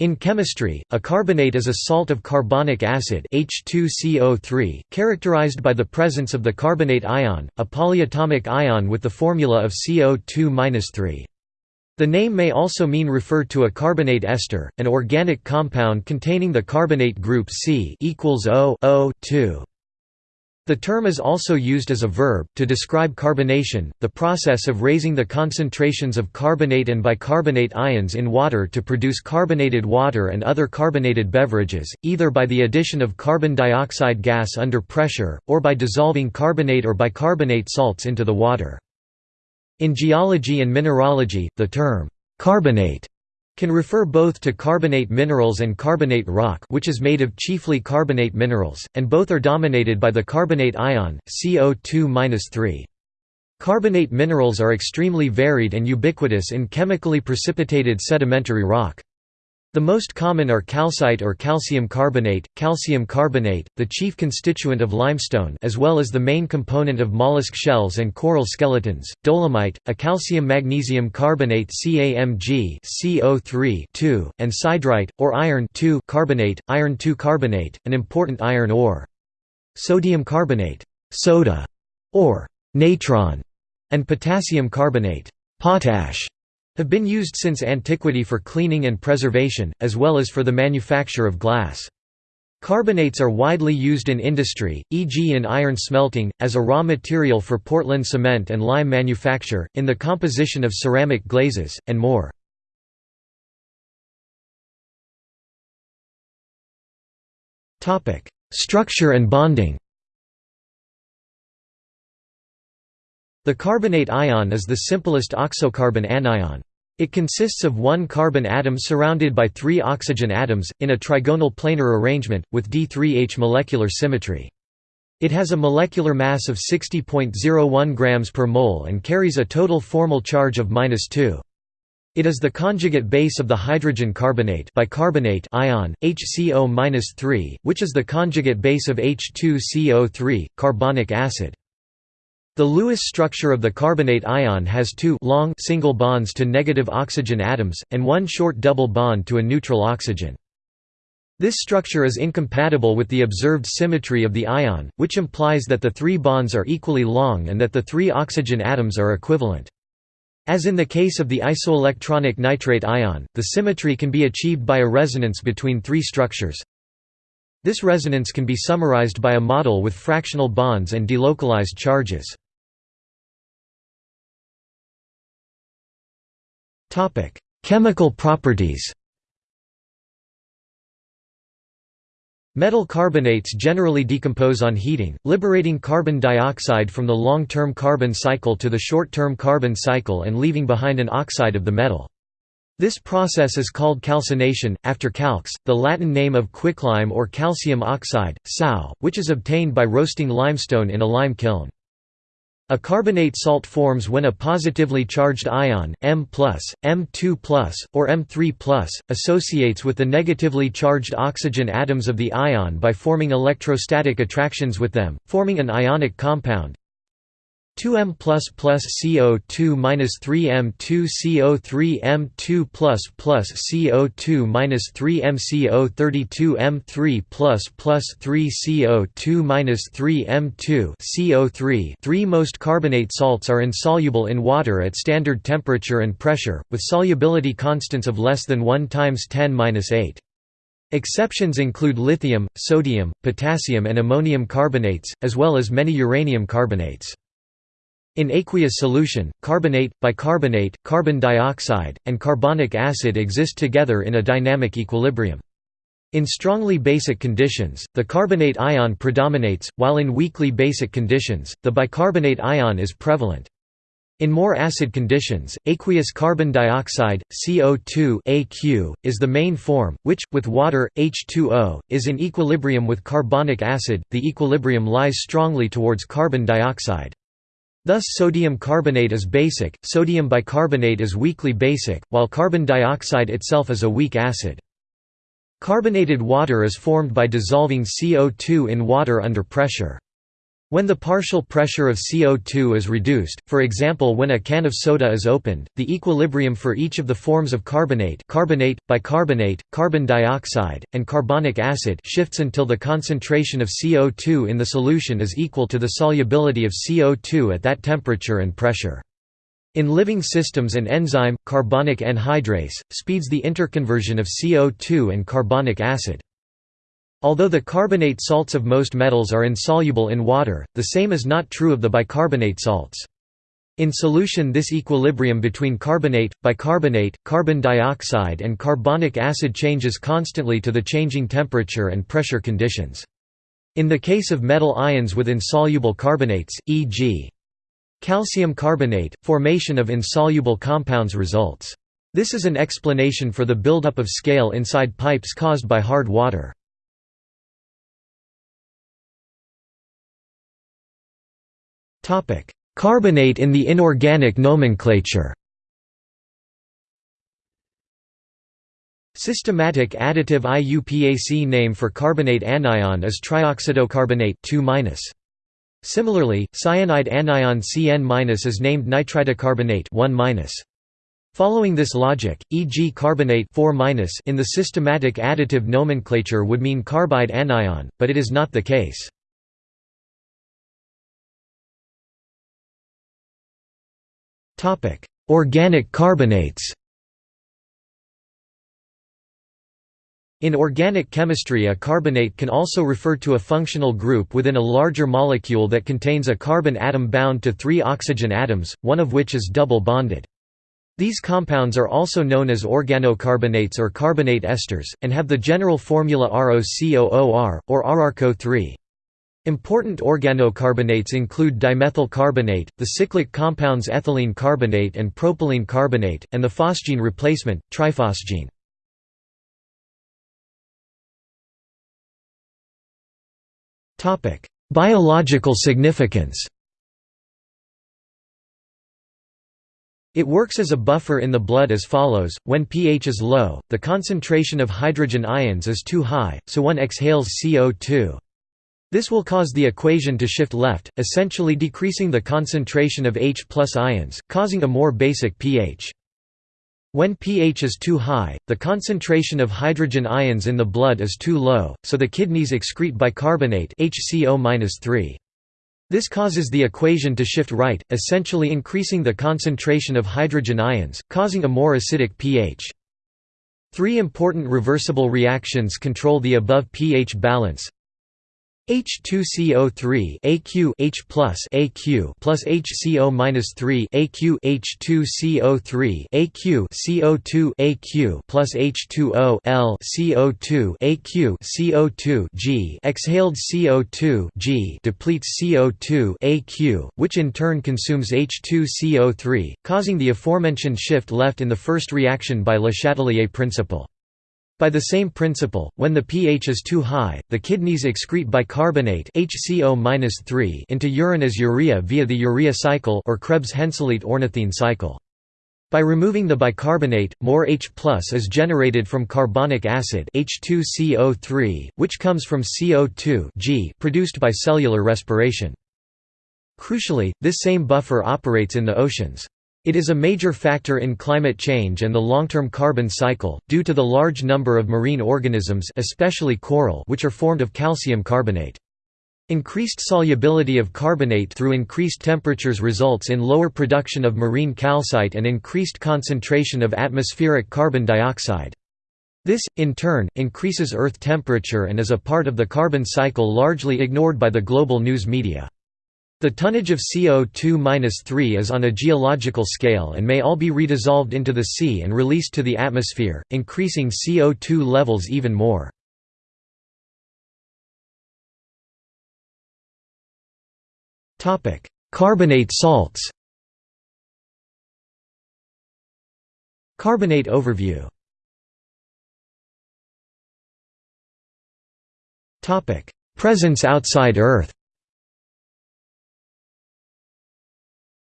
In chemistry, a carbonate is a salt of carbonic acid H2CO3, characterized by the presence of the carbonate ion, a polyatomic ion with the formula of CO2-3. The name may also mean refer to a carbonate ester, an organic compound containing the carbonate group C equals O, O 2. The term is also used as a verb, to describe carbonation, the process of raising the concentrations of carbonate and bicarbonate ions in water to produce carbonated water and other carbonated beverages, either by the addition of carbon dioxide gas under pressure, or by dissolving carbonate or bicarbonate salts into the water. In geology and mineralogy, the term, "'carbonate' can refer both to carbonate minerals and carbonate rock which is made of chiefly carbonate minerals, and both are dominated by the carbonate ion, CO2-3. Carbonate minerals are extremely varied and ubiquitous in chemically precipitated sedimentary rock. The most common are calcite or calcium carbonate, calcium carbonate, the chief constituent of limestone as well as the main component of mollusk shells and coral skeletons, dolomite, a calcium-magnesium carbonate CaMg CO3 and siderite, or iron carbonate, iron carbonate, an important iron ore. Sodium carbonate soda, or natron, and potassium carbonate potash have been used since antiquity for cleaning and preservation, as well as for the manufacture of glass. Carbonates are widely used in industry, e.g. in iron smelting, as a raw material for Portland cement and lime manufacture, in the composition of ceramic glazes, and more. Structure and bonding The carbonate ion is the simplest oxocarbon anion. It consists of one carbon atom surrounded by three oxygen atoms, in a trigonal planar arrangement, with D3H molecular symmetry. It has a molecular mass of 60.01 grams per mole and carries a total formal charge of 2. It is the conjugate base of the hydrogen carbonate bicarbonate ion, HCO-3, which is the conjugate base of H2CO3, carbonic acid. The Lewis structure of the carbonate ion has two long single bonds to negative oxygen atoms, and one short double bond to a neutral oxygen. This structure is incompatible with the observed symmetry of the ion, which implies that the three bonds are equally long and that the three oxygen atoms are equivalent. As in the case of the isoelectronic nitrate ion, the symmetry can be achieved by a resonance between three structures. This resonance can be summarized by a model with fractional bonds and delocalized charges. Chemical properties Metal carbonates generally decompose on heating, liberating carbon dioxide from the long-term carbon cycle to the short-term carbon cycle and leaving behind an oxide of the metal. This process is called calcination, after calx, the Latin name of quicklime or calcium oxide, SaO, which is obtained by roasting limestone in a lime kiln. A carbonate salt forms when a positively charged ion, M+, M2+, or M3+, associates with the negatively charged oxygen atoms of the ion by forming electrostatic attractions with them, forming an ionic compound, 2m plus plus CO2 minus 3m2 CO3 m2 plus plus CO2 minus 3m CO32 m3 plus plus 3 CO2 minus 3 m2 CO3 Three most carbonate salts are insoluble in water at standard temperature and pressure, with solubility constants of less than 1 times 10 minus 8. Exceptions include lithium, sodium, potassium and ammonium carbonates, as well as many uranium carbonates. In aqueous solution, carbonate, bicarbonate, carbon dioxide, and carbonic acid exist together in a dynamic equilibrium. In strongly basic conditions, the carbonate ion predominates, while in weakly basic conditions, the bicarbonate ion is prevalent. In more acid conditions, aqueous carbon dioxide, CO2 AQ, is the main form, which, with water, H2O, is in equilibrium with carbonic acid. The equilibrium lies strongly towards carbon dioxide. Thus sodium carbonate is basic, sodium bicarbonate is weakly basic, while carbon dioxide itself is a weak acid. Carbonated water is formed by dissolving CO2 in water under pressure. When the partial pressure of CO2 is reduced, for example when a can of soda is opened, the equilibrium for each of the forms of carbonate carbonate, bicarbonate, carbon dioxide, and carbonic acid shifts until the concentration of CO2 in the solution is equal to the solubility of CO2 at that temperature and pressure. In living systems an enzyme, carbonic anhydrase, speeds the interconversion of CO2 and carbonic acid. Although the carbonate salts of most metals are insoluble in water, the same is not true of the bicarbonate salts. In solution this equilibrium between carbonate, bicarbonate, carbon dioxide and carbonic acid changes constantly to the changing temperature and pressure conditions. In the case of metal ions with insoluble carbonates, e.g. calcium carbonate, formation of insoluble compounds results. This is an explanation for the buildup of scale inside pipes caused by hard water. Carbonate in the inorganic nomenclature Systematic additive IUPAC name for carbonate anion is trioxidocarbonate 2 Similarly, cyanide anion Cn- is named nitridocarbonate 1 Following this logic, e.g. carbonate 4 in the systematic additive nomenclature would mean carbide anion, but it is not the case. Organic carbonates In organic chemistry a carbonate can also refer to a functional group within a larger molecule that contains a carbon atom bound to three oxygen atoms, one of which is double bonded. These compounds are also known as organocarbonates or carbonate esters, and have the general formula ROCOOR, or RRCO3. Important organocarbonates include dimethyl carbonate, the cyclic compounds ethylene carbonate and propylene carbonate, and the phosgene replacement, triphosgene. Biological significance It works as a buffer in the blood as follows, when pH is low, the concentration of hydrogen ions is too high, so one exhales CO2. This will cause the equation to shift left, essentially decreasing the concentration of H plus ions, causing a more basic pH. When pH is too high, the concentration of hydrogen ions in the blood is too low, so the kidneys excrete bicarbonate HCO This causes the equation to shift right, essentially increasing the concentration of hydrogen ions, causing a more acidic pH. Three important reversible reactions control the above pH balance H2CO3 AQ H plus AQ plus HCO minus 3 AQ H2CO3 AQ CO2 AQ plus H2O L CO2 AQ CO2 G exhaled CO2 G depletes CO2 AQ, which in turn consumes H2CO3, causing the aforementioned shift left in the first reaction by Le Chatelier principle. By the same principle, when the pH is too high, the kidneys excrete bicarbonate HCO into urine as urea via the urea cycle or Krebs-Henseleit ornithine cycle. By removing the bicarbonate, more H is generated from carbonic acid H2CO3, which comes from CO2 G produced by cellular respiration. Crucially, this same buffer operates in the oceans. It is a major factor in climate change and the long-term carbon cycle, due to the large number of marine organisms especially coral which are formed of calcium carbonate. Increased solubility of carbonate through increased temperatures results in lower production of marine calcite and increased concentration of atmospheric carbon dioxide. This, in turn, increases Earth temperature and is a part of the carbon cycle largely ignored by the global news media. The tonnage of CO2-3 is on a geological scale and may all be redissolved into the sea and released to the atmosphere, increasing CO2 levels even more. Carbonate salts. Carbonate overview. Presence outside Earth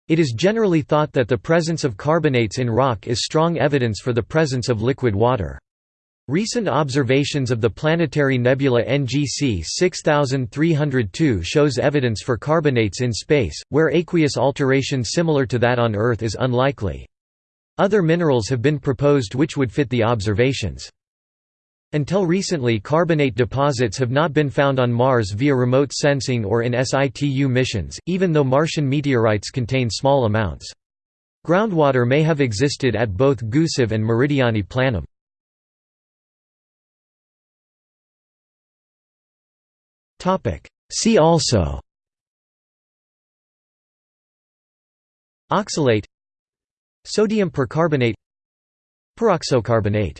It is generally thought that the presence of carbonates in rock is strong evidence for the presence of liquid water. Recent observations of the planetary nebula NGC 6302 shows evidence for carbonates in space, where aqueous alteration similar to that on Earth is unlikely. Other minerals have been proposed which would fit the observations. Until recently carbonate deposits have not been found on Mars via remote sensing or in situ missions, even though Martian meteorites contain small amounts. Groundwater may have existed at both Gusev and Meridiani Planum. See also Oxalate Sodium percarbonate Peroxocarbonate